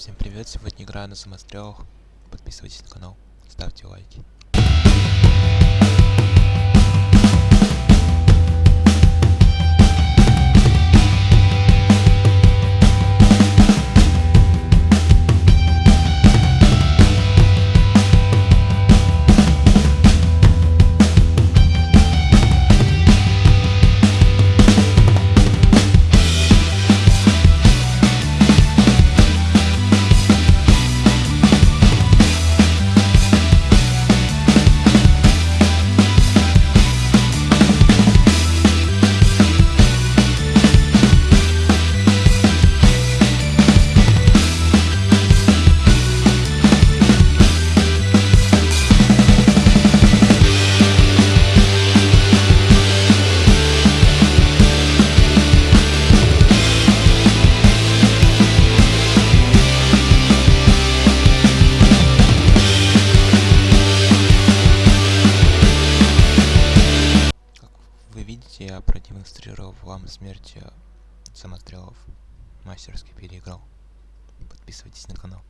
Всем привет, сегодня играю на самострелах. Подписывайтесь на канал, ставьте лайки. Вы видите, я продемонстрировал вам смерть э, самострелов. Мастерски переиграл. Подписывайтесь на канал.